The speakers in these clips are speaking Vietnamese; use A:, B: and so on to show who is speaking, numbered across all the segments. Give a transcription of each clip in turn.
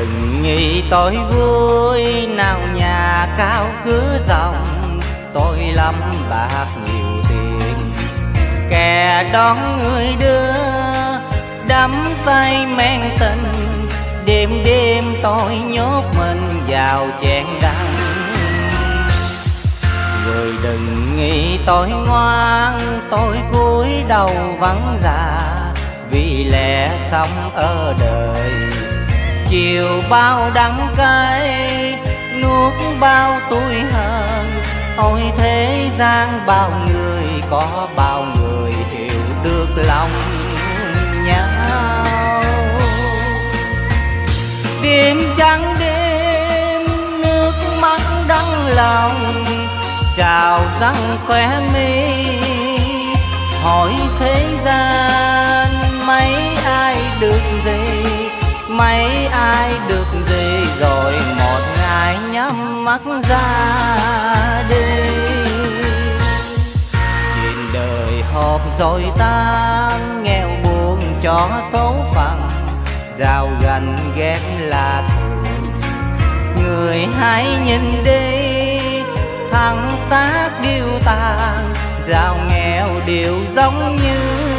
A: đừng nghĩ tôi vui. Nào nhà cao cửa rộng tôi lắm bạc nhiều tiền. Kẻ đón người đưa, đắm say men tình. Đêm đêm tôi nhốt mình vào chén đắng. Người đừng nghĩ tôi ngoan, tôi cúi đầu vắng già. Vì lẽ sống ở đời chiều bao đắng cay, nuốt bao tuổi hờn ôi thế gian bao người, có bao người hiểu được lòng nhau. Đêm trắng đêm, nước mắt đắng lòng chào răng khóe mi. Hỏi thế gian, mấy ai được gì mắt ra đi. Chuyện đời họp rồi tan nghèo buồn cho số phận giao gần ghét là thường. Người hãy nhìn đi thằng xác điêu tàn, giàu nghèo đều giống như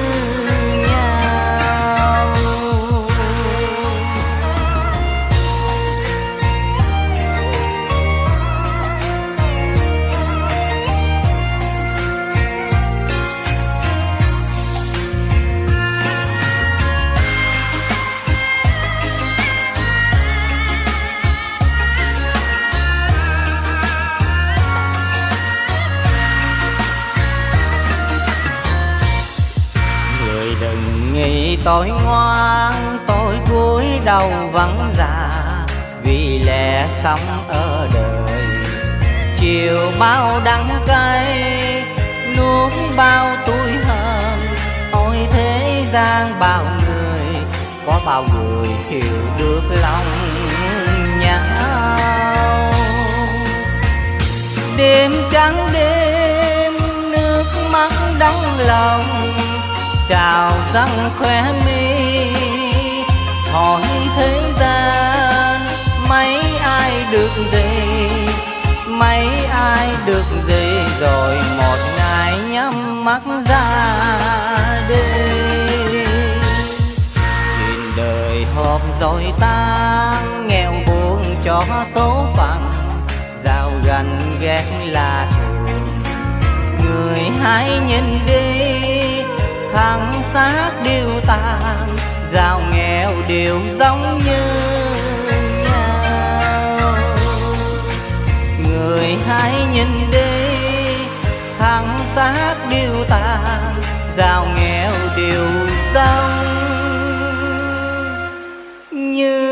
A: nghĩ tôi ngoan tôi cúi đầu vắng già vì lẽ sống ở đời, chiều bao đắng cay, nuốt bao tuổi hờn. Ôi thế gian bao người, có bao người hiểu được lòng nhau. Đêm trắng đêm, nước mắt đắng lòng trào răng khóe mi. Hỏi thế gian, mấy ai được gì? Mấy ai được gì? Rồi một ngày nhắm mắt ra đi. Nhìn đời hộp rồi tan nghèo buồn cho số phận. Giàu gần ghét là thường, người hãy nhìn đi tháng xác đều tàn, giàu nghèo đều giống như nhau. Người hãy nhìn đi tháng xác đều tàn, giàu nghèo đều giống như